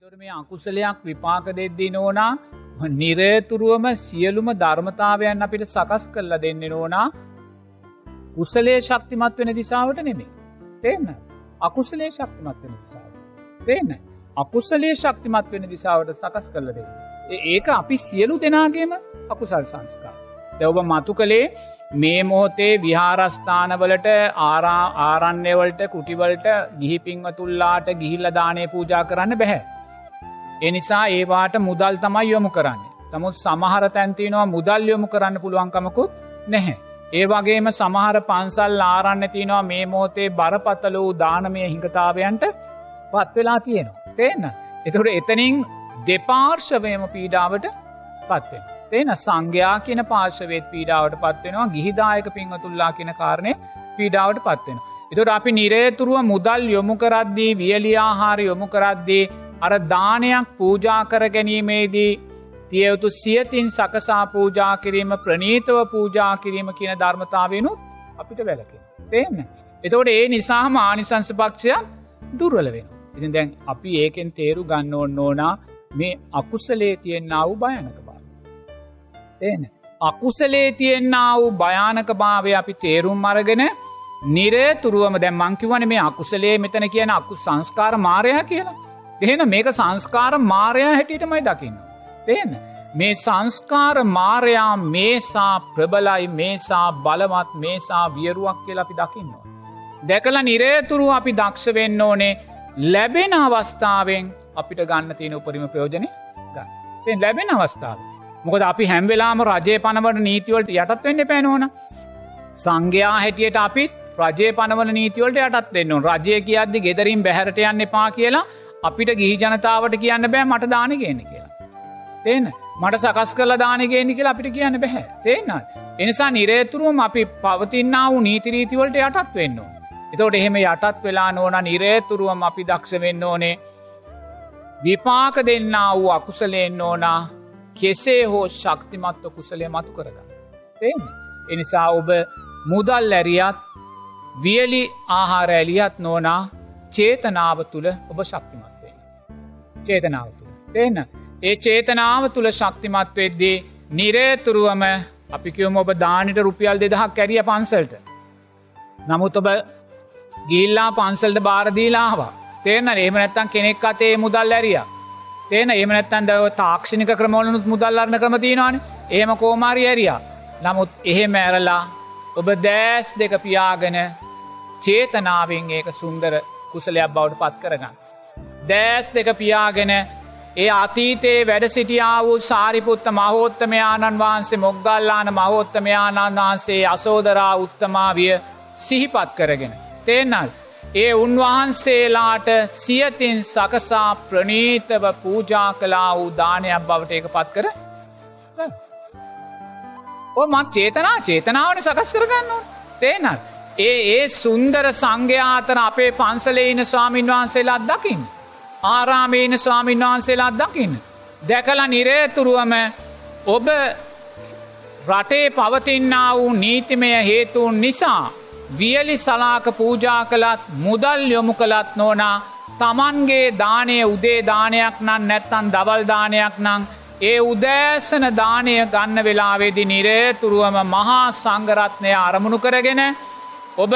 එතොට මේ අකුසලයක් විපාක දෙද්දී නෝනා නිරේතුරුවම සියලුම ධර්මතාවයන් අපිට සකස් කරල දෙන්න නෝනා කුසලේ ශක්තිමත් වෙන දිසාවට නෙමේ. තේන්න අකුසලේ ශක්තිමත් වෙන දිසාාව. තේන්න අකුසලේ ශක්තිමත් වෙන දිසාවට සකස් කරල දෙන්න. ඒක අපි සියලු දෙනාගේම අකුසල් සංස්කා. දැවබ මතු කළේ මේ මොහොතේ විහාරස්ථානවලට ආරන්නේවලට කුටිවලට ගිහි පින්වතුල්ලාට ගිහිල්ල දානය පූජා කරන්න බැහැ. එනිසා ඒවාට මුදල් තමයි යොමු කරන්නේ. නමුත් සමහර තැන්තිනවා මුදල් යොමු කරන්න පුළුවන්කමකුත් නැහැ. ඒවගේම සමහර පන්සල් ආරන්න තියනවා මේ මෝතේ බරපත්තල වූ දානමය හිඟතාවයන්ට පත්වෙලා තියෙනවා. තේන්න. එතකට එතනින් දෙපාර්ශවයම පීඩාවට පත්වෙන. තේන සංඝයා කියන පාර්ශවේත් පීඩාවට පත්වෙනවා ගිහිදායක පින්වතුල්ලා කියන කාරණය පීඩාවට පත්වෙන. එතුට අපි නිරේතුරුව මුදල් යොමු කරද්දී වියලියාහාර යොමු කරද්දී අර දානයක් පූජා කර ගැනීමේදී තියවුතු සියතින් සකසා පූජා කිරීම ප්‍රනීතව පූජා කිරීම කියන ධර්මතාවෙනුත් අපිට වැලකෙන. තේන්න. එතවට ඒ නිසාහම ආනිසංස පක්ෂයක් දුර්වල වෙන. ඉතින් දැන් අපි ඒකෙන් තේරු ගන්න ඕන්න ඕනා මේ අකුසලේ තියෙන්න්න වූ භයනක බා. තේන. අකුසලේ තියෙන්න්න වූ භයානක භාවය අපි තේරුම් අරගෙන නිරේතුරුවම දැ මංකිවන මේ අකුසලේ මෙතන කියන අකු සංස්කාර මාරයා කියලා. එහෙන මේක සංස්කාර මාරයා හැටියටමයි දකින්න. තේන. මේ සංස්කාර මාරයා මේසා ප්‍රබලයි මේසා බලවත් මේසා වියරුවක් කියලා අපි දකින්නවා. දැකල නිරේතුරු අපි දක්ෂ වෙන්න ඕනේ ලැබෙන අවස්ථාවෙන් අපිට ගන්න තියෙන උපරිම ප්‍රයෝජනය ගන්න ලැබෙන අවස්ථාව. මොකද අපි හැම්වෙලාම රජය පනවට නීතිවලට යටත් වෙන්න පැනෝන. සංඝයා හැටියට අපිත් රජය පනවල නීතිවලට යටත් වෙන්න රජය කියද්දි ගෙදරින් බැහරට යන්න එපා කියලා අපිට ගිහි ජනතාවට කියන්න බෑ මට දානගේන කියලා. තේන මට සකස් කල දානගේනි කියලා අපිට කියන්න බැහැ තේන්න. එනිසා නිරේතුරුවම අපි පවතින්න වූ නීතිරීතිවලට යටත් වෙන්න. එතවට එහෙම යටත් වෙලා නොන නිරේතුරුවම අපි දක්ෂ වෙන්න ඕනේ විපාක දෙන්න වූ අකුසලයෙන් ඕනා කෙසේ හෝ ශක්තිමත්ව කුසලය මතු කරගන්න. තේම. එනිසා ඔබ මුදල් ඇරියත් වියලි ආහාර ඇලියත් නෝනා චේතනාව තුළ ඔබ ශක්තිමත්වේ. චේතනාව තුළ. තියන්න. ඒ චේතනාව තුළ ශක්තිමත් වෙද්දී නිරේතුරුවම අපිකිවම ඔබ දානට රුපියල් දෙදහක් කැරිය පන්සල්ට. නමුත් ඔබ ගිල්ලා පන්සල්ට බාරදීලාවා. තේන ඒම නැත්තන් කෙනෙක් අතේ මුදල් ඇරිය. තේන ඒම නැත්තන් දව තාක්ෂණික ක්‍රමෝලනුත් මුදල්ලරන්න ක්‍රමතිීනවාන ඒම කෝමාරි ඇරියා. නමුත් එහෙ මෑරලා ඔබ දෑස් දෙක පියාගෙන චේතනාවෙන් ඒක සුන්දර කුසලයක් බවට පත් කරගන්න. දෑස් දෙක පියාගෙන ඒ අතීතයේ වැඩ සිටියා වූ සාරිපුත්ත මහෝත්තමයාණන් වහන්සේ මොග්ගල්ලාන මහෝත්තමයාණන් වහන්සේ අසෝදරා උත්තමාවිය සිහිපත් කරගෙන. තේනල් ඒ උන්වහන්සේලාට සියතින් සකසා ප්‍රනීතව පූජා කලා වූ දානයක් බවට එක පත් කර ඕ මත් චේතනා චේතනාවන සකස් කරගන්න තේනල් ඒ ඒ සුන්දර සංඝ්‍යාතන අපේ පන්සලේන ස්වාමීන් වහන්සේලාත් දකිින්. ආරාමේන ස්වාමීන් වහන්සේලාත් දකින්න. දැකල නිරේතුරුවම ඔබ රටේ පවතින්නා වූ නීතිමය හේතුවන් නිසා වියලි සලාක පූජා කළත් මුදල් යොමු කළත් නෝනා තමන්ගේ දානය උදේ දානයක් නම් නැත්තන් දවල්දානයක් නං ඒ උදෑසන දානය ගන්න වෙලාවෙදි නිරේතුරුවම මහා සංගරත්නය අරමුණු කරගෙන ඔබ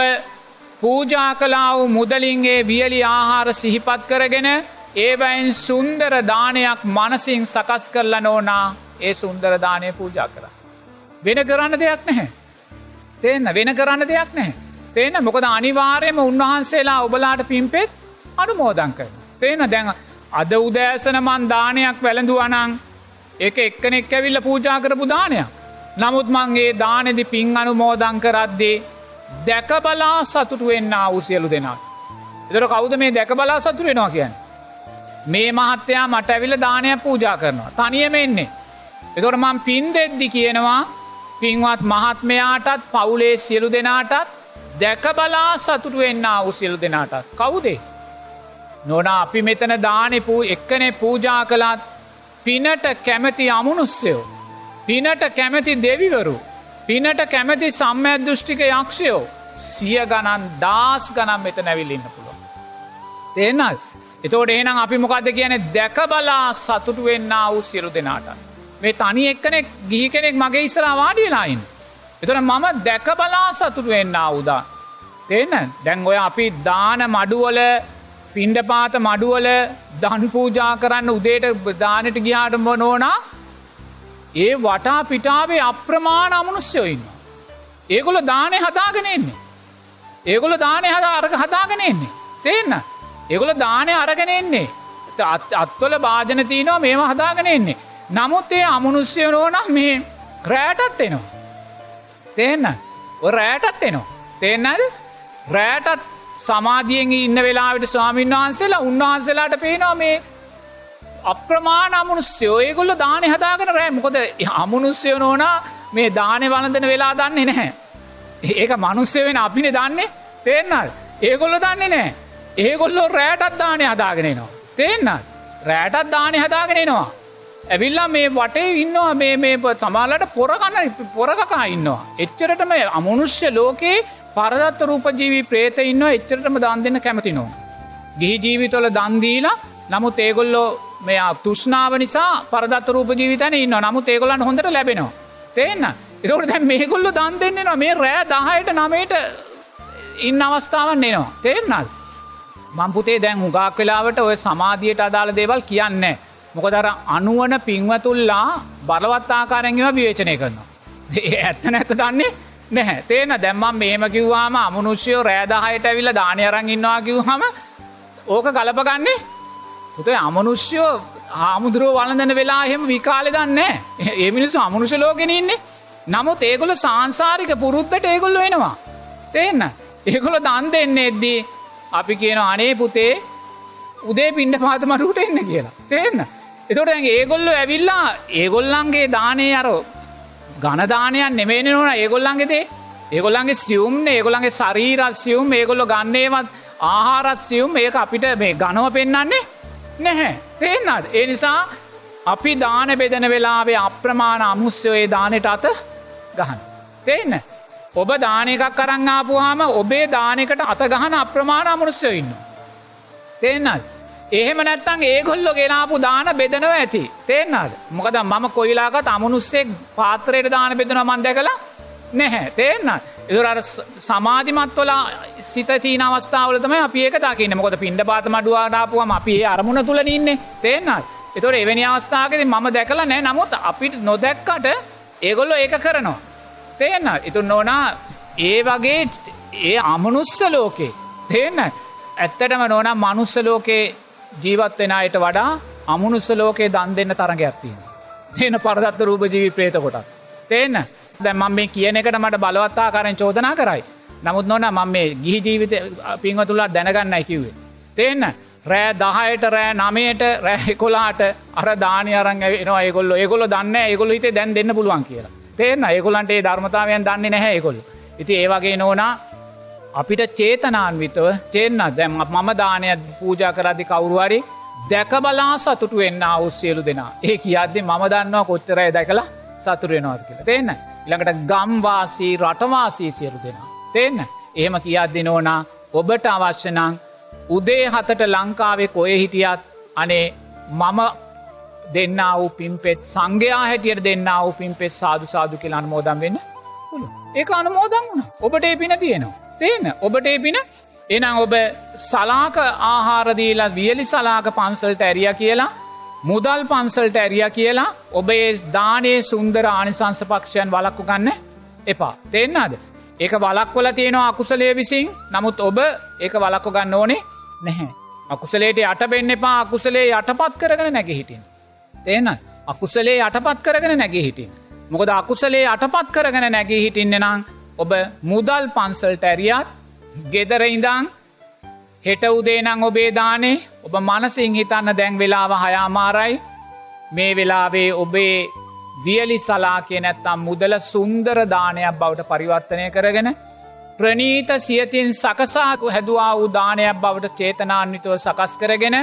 පූජා කලා වූ මුදලින්ගේ වියලි ආහාර සිහිපත් කරගෙන ඒවයින් සුන්දර දානයක් මනසින් සකස් කරල නෝනා ඒ සුන්දර දානය පූජා කර. වෙන කරන්න දෙයක් නැහැ. තියන්න වෙන කරන්න දෙයක් නැහැ. තේන මොකද අනිවාර්යම උන්වහන්සේලා ඔබලාට පිම්පෙත් අනුමෝදං කර. තේන දැන් අද උදෑසන මන් දානයක් වැළඳුවනං එක එක්කනෙක් ඇවිල්ල පූජා කරපු දානයක්. නමුත් මංගේ දානෙදි පින් අනුමෝදං කරද්දේ දැකබලා සතුටු වෙන්න අවසියලු දෙනා. එතර කවුද මේ දැකබලා සතුර වෙනවා කියන්න. මේ මහත්තයා මට ඇවිල දානයක් පූජා කරනවා. තනියම එන්නේ. එතොට මං පින් දෙද්දි කියනවා පින්වත් මහත්මයාටත් පවුලේ සියලු දෙනාටත් දැකබලා සතුටු වෙන්න අවසියලු දෙනාටත්. කවුදේ. නොන අපි මෙතන දානෙපු එක්කනෙ පූජා කළත් පිනට කැමැති අමනුස්සයෝ. පිනට කැමැති දෙවිවරු පිනට කැමති සම්මඇදෘෂ්ටික යක්ෂයෝ සිය ගණන් දස් ගනම් මෙත නැවිල්ලන්න පුළුව. තේනල් එතෝට එහෙනම් අපි මොකක්ද කියන දැක බලා සතුටු වෙන්න වූ සිරු දෙනාට. මේ තනි එක්කනෙක් ගිහි කෙනෙක් මගේ ඉස්සලා වාඩියලායින්. එතන මම දැක බලා සතුටු වෙන්න අවුදා. තේන්න දැන් ඔය අපි දාන මඩුවල පින්ඩපාත මඩුවල දන් පූජා කරන්න උදේට දානට ගිහාට නොනා ඒ වටා පිටාවේ අප්‍රමාණ අමනුස්්‍යයඉන්න. ඒගොල දානය හදාගෙන එන්නේ. ඒගොල දානය හදා අරක හදාගෙන එන්නේ. තේන්න. ඒගොල දානය අරගෙන එන්නේ. අත්වල භාජන තියනවා මේම හදාගෙන එන්නේ. නමුත් ඒ අමනුස්්‍යය නෝන මේ රෑටත් එනවා. තේන්න රෑටත් එනවා. තේන්නද රෑටත් සමාධියෙන් ඉන්න වෙලාවට ස්වාමීන් වහන්සේලා උන්වහන්සේලාට පේනවා මේ අප්‍රමාණ අමනුස්්‍යයෝ ඒගොල්ල දානය හදාගෙන රෑ මොකොද අමනුස්්‍යය නෝනා මේ දානය වලඳන වෙලා දන්නේ නැහැ. ඒක මනුස්්‍ය වෙන අපින දන්නේ තේන්නල් ඒගොල්ල දන්නේ නෑ ඒගොල්ලෝ රෑටත් දානය හදාගෙනනවා. තේන්නල් රෑටත් දානය හදාගෙනනවා. ඇවිල්ලා මේ වටේ ඉන්නවා මේ මේ සමාලට පොරගන්න පොරකකා ඉන්නවා. එච්චරටම අමනුෂ්‍ය ලෝකයේ පරදත්ත රූපජීවී ප්‍රේත ඉන්න එච්චරටම දන් දෙන්න කැමති නෝ. ගිහි ජීවිතොල දන්දීලා නමුත් ඒගොල්ලෝ මේ තුෂ්නාව නිසා පරදත් රූප ජීවිතන ඉන්න නමුත් ඒගොලන් හොඳට ලැබෙනවා. තේන්න එකට දැ මේගොල්ල දන් දෙන්නෙනවා මේ රෑ දහයට නමයට ඉන්න අවස්ථාවන් එනවා. තේරන්නල්. මංපුතේ දැන් හුගාක් වෙලාවට ඔය සමාධියයට අදාළ දේවල් කියන්නේ. මොකදර අනුවන පින්වතුල්ලා බලවත් ආකාරැගව විවේචනය කරනවා. ඒ ඇත්ත නැත දන්නේ නැහැ තේන දැම්මම් මේම කිව්වාම අමනුෂ්‍යයෝ රෑදහයට ඇවිල්ල දානයරං ඉන්නවා කිව්හම ඕක ගලපගන්නේ පුතේ අමනුෂ්‍යයෝ ආමුදුරුව වලඳන වෙලා එහෙම විකාලෙ දන්නේ ඒ මිනිස්සු අමනුෂ ලෝගෙන ඉන්නේ. නමුත් ඒගොල සංසාරික පුරුද්ධට ඒගොල්ල වෙනවා තේන්න ඒගොල දන් දෙන්න එද්දී අපි කියන අනේ පුතේ උදේ පින්ඩ පාතමරුට එන්න කියලා. තේන්න එතොට ඒගොල්ලො ඇවිල්ලා ඒගොල්ලන්ගේ දානය අරෝ ගණදානයන් නෙමේන නොන. ඒගොල්ලන්ගෙදේ ඒගොල්ලන්ගේ සියුම් ඒගොල්ලන්ගේ සරීරත් සියුම්. ඒගොල්ලො ගන්නේවත් ආහාරත් සියුම්. ඒක අපිට මේ ගනව පෙන්න්නන්නේ නැහැ. තේෙන්න්නද ඒ නිසා අපි දාන බෙදන වෙලාවේ අප්‍රමාණ අමුස්්‍යයේ දානට අත ගහන. තේන්න ඔබ දානකක් කරංආපුහාම ඔබේ දානකට අත ගහන අප්‍රමාණ අමුරුස්්‍යය ඉන්න. තේන්නල් එහෙම නැත්තං ඒගොල්ලො ගෙනාපු දාන බෙදනව ඇති. තේෙන්න්නද මොකද මම කොයිලාගත් අමනුස්සෙක් පාත්‍රයට දාන බෙදන මන්දැකලා නැහැ. තේන්න එදුර සමාධිමත්වලා සිතතිී අවස්ථාවලතම අපි ඒක දකින්න. මොකද පින්ඩ පාත මඩුවාඩාපුුවම අපි ඒ අරමුණ තුළ ඉන්නේ. තේන්නල් එතොර එවැනි අවස්ථාවකද මම දැකලා නෑ නමුත් අපිට නොදැක්කට ඒගොල්ලො ඒක කරනවා. තේන්න ඉතුන් නොනා ඒ වගේ ඒ අමනුස්ස ලෝකේ තේන්න ඇත්තටම නොනම් මනුස්ස ලෝකේ ජීවත් වෙන අයට වඩා අමනුස්ස ලෝකයේ දන් දෙන්න තරගයක් තියෙන. තියෙන පරදත්ත රූප ජීවි ප්‍රේත කොටත්. තේන්න දැන් මම මේ කියන එකට මට බලවත්තා කරෙන් චෝදනා කරයි. නමුත් නොන මම මේ ගිහි ජීවිත පින්වතුලා දැනගන්නයි කිව්වේ. තේන්න රෑ දහයට රෑ නමයට රෑ කොලාට අර දානය අරං එනවා ඒගොල්ල ඒගොල්ල දන්න ඒගොල්ල හිතේ දැන් දෙන්න පුළුවන් කියලා. තේන්න ඒගොලන්ට ඒ ධර්මතාවයන් දන්නේ නැහැ ඒගොල්ල. ඉති ඒවගේ නෝනා අපිට චේතනාන්විතව තෙන්න දැම් මම දානය පූජා කරදි කවුරුවරි දැකබලා සතුටු වෙන්න අවස්සියලු දෙනා ඒ කියද්දි මම දන්නවා කොච්චරය දැකලා සතුරෙනවාද කියලා. තිේන්න ඉළඟට ගම්වාසී රටවාසී සියලු දෙනා. තිේන්න එහෙම කියද්දි නෝනා ඔබට අවශ්‍යනං උදේ හතට ලංකාවේ කොය හිටියත් අනේ මම දෙන්න වූ පින්පෙත් සංඝයා හැටියට දෙන්න වූ පින්පෙත් සාදු සාදු කියලා අනුමෝදම් වෙන්න ඒ අනුමෝදම් වුණ. ඔබට ඒ පින තියෙනවා. තේන ඔබට එපින එනම් ඔබ සලාක ආහාරදීලා වියලි සලාක පන්සල්ට ඇරිය කියලා මුදල් පන්සල්ට ඇරිය කියලා ඔබේ දානයේ සුන්දර ආනිසංස පක්ෂයන් වලක්කු ගන්න එපා. දෙන්නද ඒක වලක්වල තියෙනවා අකුසලේ විසින් නමුත් ඔබ ඒක වලක්කු ගන්න ඕනේ නැහැ. අකුසලේට යටබෙන්න එපා. අකුසලේ යටපත් කරගෙන නැග හිටින් තේන අකුසලේ යටපත් කරගෙන නැග හිටින් මොකද අකුසලේ යටපත් කරගෙන නැගී හිටින්න නම් ඔබ මුදල් පන්සල්ට ඇරියත් ගෙදර ඉඳං හෙට උදේනං ඔබේ දානේ ඔබ මනසිං හිතන්න දැන් වෙලාව හයාමාරයි. මේ වෙලාවේ ඔබේ වියලි සලා කිය නැත්තම් මුදල සුන්දර දානයක් බවට පරිවර්තනය කරගෙන ප්‍රනීත සියතින් සකසාකු හැදවා වූ දානයක් බවට චේතනාන්විතුව සකස් කරගෙන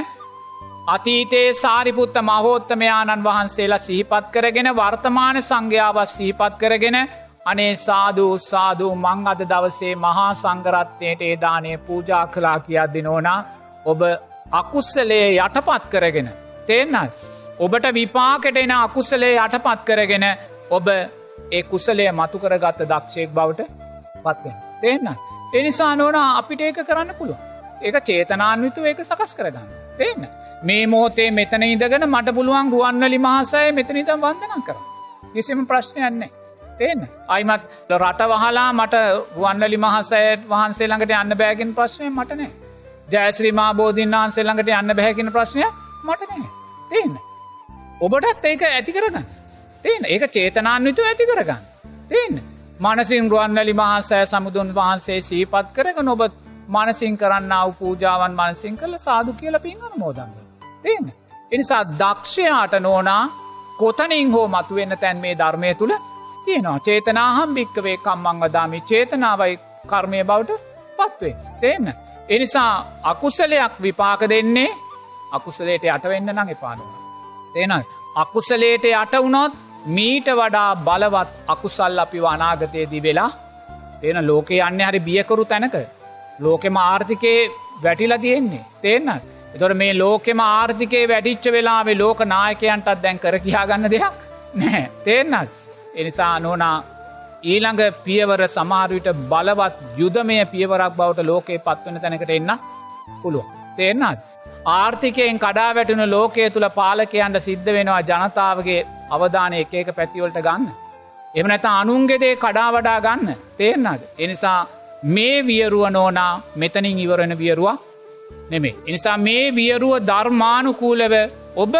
අතීතයේ සාරිපුත්ත මහෝත්තමයාණන් වහන්සේලා සිහිපත් කරගෙන වර්තමාන සංඝ්‍යාවත් සිහිපත් කරගෙන අනේ සාධූ සාධූ මං අද දවසේ මහා සංගරත්වයට ඒදානය පූජා කලා කියද්දි නෝනා ඔබ අකුස්සලේ යටපත් කරගෙන තේන්නත්. ඔබට විපාකට එන අකුසලේ යටපත් කරගෙන ඔබ ඒ කුසලය මතු කරගත්ත දක්ෂයෙක් බවට පත්වෙන තේන්න එනිසා නොන අපිට ඒක කරන්න පුළුව ඒක චේතනාන්විතු ඒක සකස් කරගන්න. තේන්න. මේ මෝතේ මෙතන ඉදගෙන මට පුළුවන් ගුවන්වලි මහසය මෙතනිතම් වන්දනම් කර කිසිම ප්‍රශ්නයන්නේ තේන්න. අයිමත් රට වහලා මට ගුවන්වලි මහසයට වහන්සේ ළඟට යන්න බෑගෙන් ප්‍රශ්නය මටනෑ ජයශ්‍රීමා බෝධීන් වහන්සේ ළඟට යන්න බැහැකින ප්‍රශ්නය මටනෑ තේන්න ඔබටත් ඒක ඇති කරගන්න. තේන ඒක චේතනාන්විතු ඇති කරගන්න. තේන්න මනසින් රුවන්නලි මහන්සෑ සමුදුන් වහන්සේ සීපත් කරක නොබ මනසින් කරන්න අව පූජාවන් මනසින් කළ සාදු කියල පින්ගන මෝදන්න තේන්න එනිසා දක්ෂයාට නෝනා කොතනින් හෝ මතුවෙන්න තැන් මේ ධර්මය තුළ තියෙනවා. චේතනාහම් භික්කවේ කම්මං වදාමි චේතනාවයි කර්මය බවට පත්වේ. තේන්න එනිසා අකුසලයක් විපාක දෙන්නේ අකුසලේට යටවෙන්න නං එපානුව තේනයි අකුසලේට යට වුණොත් මීට වඩා බලවත් අකුසල් අපි වනාගතයේදී වෙලා තියෙන ලෝක යන්න හරි බියකරු තැනක. ලෝකෙම ආර්ථිකයේ වැටිල තියෙන්නේ. තේන්න එතොට මේ ලෝකෙම ආර්ථිකයේ වැඩිච්ච වෙලාවේ ලෝක නායකයන්ටත් දැන් කර කියාගන්න දෙයක් නෑ තේන්නත් එනිසා නෝනා ඊළඟ පියවර සමාරවිට බලවත් යුදමය පියවරක් බවට ලෝකයේ පත්වන තැනකට එන්න පුළුව තේන්නත් ආර්ථිකයෙන් කඩා වැටුණු ලෝකය තුළ පාලකයන්ට සිද්ධ වෙනවා ජනතාවගේ අවධානය එක එක පැතිවලට ගන්න. එම නැත අනුන්ගෙදේ කඩා වඩා ගන්න තේරන්නද. එනිසා මේ වියරුව නෝනා මෙතනින් ඉවරණ වියරුව නෙමේ. එනිසා මේ වියරුව ධර්මානුකූලව ඔබ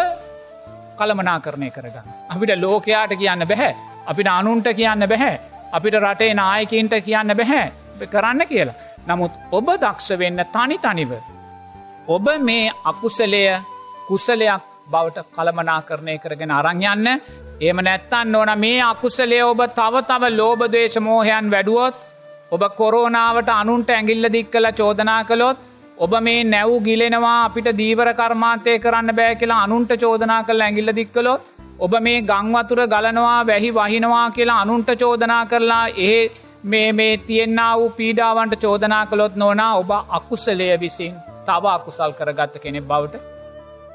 කළමනා කරණය කරගන්න. අපිට ලෝකයාට කියන්න බැහැ. අපිට අනුන්ට කියන්න බැහැ. අපිට රටේ නායකින්ට කියන්න බැහැ කරන්න කියලා. නමුත් ඔබ දක්ෂ වෙන්න තනි තනිව. ඔබ මේ අකුසලය කුසලයක් බවට කළමනා කරණය කරගෙන අරංයන්න ඒම නැත්තන්න ඕන මේ අකුසලේ ඔබ තව තව ලෝබදේශ මෝහයන් වැඩුවොත් ඔබ කොරෝනාවට අනුන්ට ඇගිල්ල දික් කළ චෝදනා කළොත් ඔබ මේ නැව් ගිලෙනවා අපිට දීවර කර්මාන්තය කරන්න බෑ කියලා අනුන්ට චෝදනා කළ ඇගිල්ල දික්කලොත් ඔබ මේ ගංවතුර ගලනවා වැහි වහිනවා කියලා අනුන්ට චෝදනා කරලා ඒ මේ මේ තියෙන්න්න වූ පීඩාවන්ට චෝදනා කළොත් නොනා ඔබ අකුසලය විසින් තව අකුසල් කරගත්ත කෙනෙක් බවට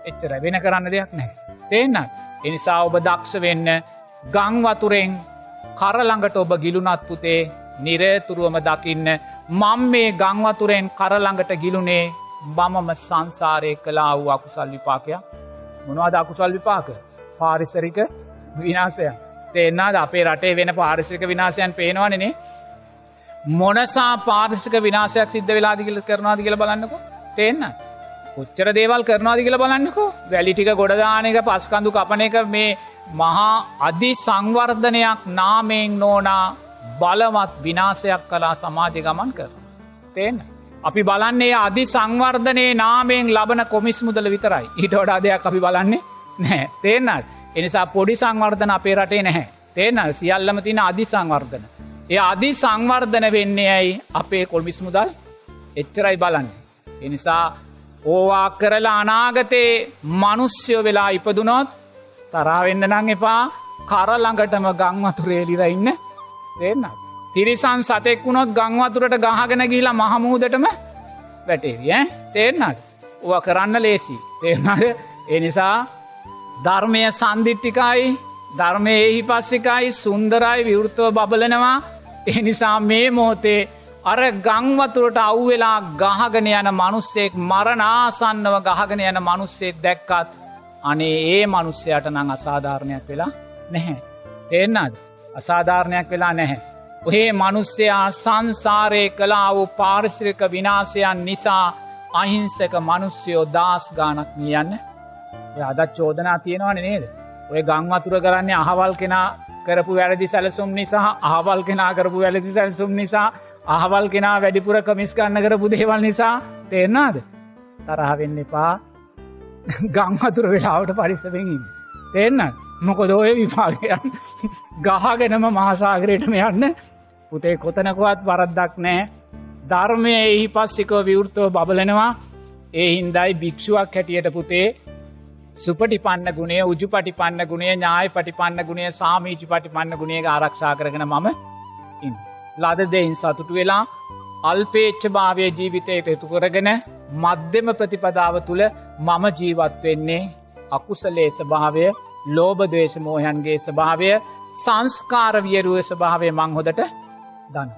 එච්චර වෙන කරන්න දෙයක් නෑ. තේන්න එනිසා ඔබ දක්ෂ වෙන්න ගංවතුරෙන් කරළඟට ඔබ ගිලුනත් පුතේ නිරේතුරුවම දකින්න මං මේ ගංවතුරෙන් කරළඟට ගිලුනේ බමම සංසාරය කලා වූ අකුසල් විපාකයක්. මොනවාද අකුසල් විපාක? පාරිසරික විනාසය තේෙන්න්නාද අපේ රටේ වෙන පාරිසික විනාසයන් පේනවනනේ මොනසා පාරිසික විනාසයක් සිද්ධ වෙලාදිගල කරනවාද කියල බලන්නකෝ. තේන්න. කොච්චර දේවල් කරනවාද කියල බලන්නකෝ. වැලිටික ගොඩදානක පස්කඳු කපන එක මේ මහා අධි සංවර්ධනයක් නාමයෙන් නෝනා බලවත් විනාසයක් කලා සමාජය ගමන් කර. තේන්න. අපි බලන්නේ අධි සංවර්ධනයේ නාමයෙන් ලබන කොමිස් මුදල විතරයි. ඊට වඩා දෙයක් අපි බලන්නේ නෑ තේන්නත් එනිසා පොඩි සංවර්ධන අපේ රටේ නැහැ. තේන සියල්ලම තින අධි සංවර්ධන. ඒ අධි සංවර්ධන වෙන්නේ ඇයි? අපේ කොල්මිස් මුදල් එච්චරයි බලන්නේ. එනිසා ඕවා කරලා අනාගතයේ මනුස්්‍යයෝ වෙලා ඉපදුනොත් තරාවෙන්න නං එපා. කරළඟටම ගංවතුරේලිර ඉන්න. දෙන්න. තිරිසන් සතෙක් වුණොත් ගංවතුරට ගහගෙන ගිලා මහමූදටම වැටේවිය තේරන්නට ඕ කරන්න ලේසි තේරනද එනිසා ධර්මය සන්දිිට්ටිකයි ධර්මය එහි පස්සිකයි සුන්දරයි විවෘතව බබලනවා එනිසා මේ මෝතේ අර ගංවතුරට අව්වෙලා ගහගෙන යන මනුස්සෙක් මරනාසන්නව ගහගෙන යන මනුස්සෙක් දැක්කත් අනේ ඒ මනුස්සයට නං අසාධාරණයක් වෙලා නැහැ. එන්නද අසාධාරණයක් වෙලා නැහැ. ඔහේ මනුස්සයා සංසාරය කලා වූ පාරිශ්‍රික විනාසයන් නිසා අහිංසක මනුස්්‍යයෝ දස් ගානක් නියන්න අදත් චෝදනා තියෙනවන නේද. ඔය ගංවතුර කරන්නේ අහවල් කෙනා කරපු වැරදි සැලසුම් නිසා අහවල් කෙනා කරපු වැලදි සැල්සුම් නිසා අහවල් කෙනා වැඩිපුර කමිස් ගන්න කරපු දේවල් නිසා තේරනාද තරහවෙන්න එපා. ගංහතුර වෙලාවට පරිසවෙෙන් තේන්න මොකොද ඔය විපාගයන් ගහගෙනම මහසාගරයටම යන්න පුතේ කොතනකුවත් වරද්දක් නෑ ධර්මය එහි පස්සිකෝ විවෘතව බබලනවා. ඒ හින්දයි භික්ෂුවක් හැටියට පුතේ සුපටි පන්න ගුණේ උජු පටි පන්න ගුණේ ඥාය පටි පන්න ගුණේ සාමීචි පටි පන්න ගුණේ ආරක්ෂා කරගෙන මම ඉන්න. ලද දෙයින් සතුටු වෙලා අල්පේච්ච භාවය ජීවිතයට එතු කරගෙන මධ්‍යම ප්‍රතිපදාව තුළ මම ජීවත් වෙන්නේ අකුසලේ ස්භාවය ලෝබදවේශ මෝහයන්ගේ ස්භාවය සංස්කාර වියරුව ස්භාවය මං හොදට දන්න.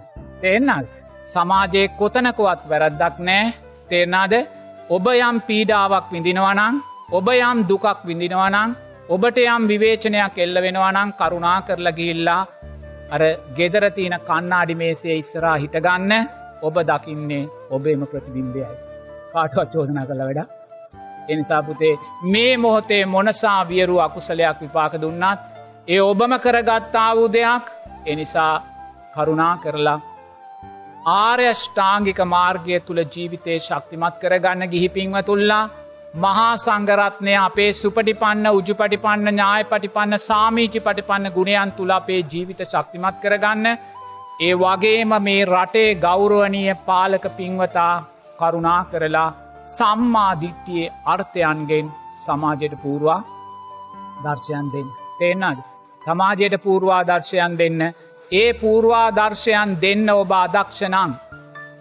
තේෙන්න්නල් සමාජයේ කොතනකුවත් වැරද්දක් නෑ තේරනාද ඔබ යම් පීඩාවක් විඳිනවනං ඔබ යම් දුකක් විඳිනවනං ඔබට යම් විවේචනයක් එල්ල වෙනවනං කරුණා කරලා ගිල්ලා අර ගෙදරතියන කන්නාඩි මේසේ ඉස්සරා හිටගන්න ඔබ දකින්නේ ඔබේම ප්‍රතිබිම්බයයි. කාටවත් චෝදනා කළ වැඩ. එනිසාපුතේ මේ මොහොතේ මොනසා වියරු අකුසලයක් විපාක දුන්නත් ඒ ඔබම කරගත්තා වූ දෙයක් එනිසා කරුණා කරලා ආර්යෂ්ඨාංගික මාර්ගය තුළ ජීවිතය ශක්තිමත් කරගන්න ගිහිපින්ව තුල්ලා මහා සංගරත්නය අපේ සුපටිපන්න උජු පටිපන්න ඥාය පටිපන්න සාමීචි පටිපන්න ගුණයන් තුළ අපේ ජීවිත ශක්තිමත් කරගන්න ඒ වගේම මේ රටේ ගෞරුවනීය පාලක පින්වතා කරුණා කරලා සම්මාධිට්ටියේ අර්ථයන්ගෙන් සමාජයට පූර්වා දර්ශයන් දෙන්න. තේෙන්න්නද. සමාජයට පූර්වා දර්ශයන් දෙන්න. ඒ පූර්වා දර්ශයන් දෙන්න ඔබ අදක්ෂනං.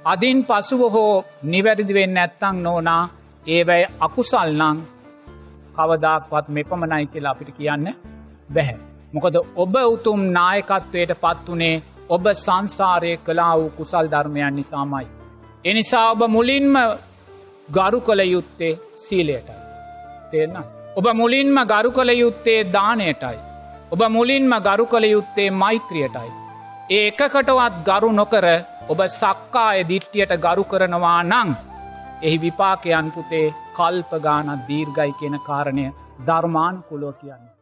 අදින් පසුව හෝ නිවැරදිවෙන්න ඇත්තං නෝනා ඒවැයි අකුසල්නං කවදක්වත් මෙපමණයි කියලා අපිට කියන්න බැහැ. මොකද ඔබ උතුම් නායකත්වයට පත්වනේ ඔබ සංසාරය කලා වූ කුසල් ධර්මයන් නිසාමයි. එනිසා ඔබ මුලින්ම ගරු කළ යුත්තේ සීලයටයි. තේරන්න. ඔබ මුලින්ම ගරු කළ යුත්තේ දානයටයි. ඔබ මුලින්ම ගරු කළ යුත්තේ මෛත්‍රියටයි. ඒ එකකටවත් ගරු නොකර ඔබ සක්කාය දිට්ටියට ගරු කරනවා නං. එහි විපාකයන් පුතේ කල්පගානත් දීර්ගයි කියන කාරණය ධර්මාන් කුලෝ කියන්නේ.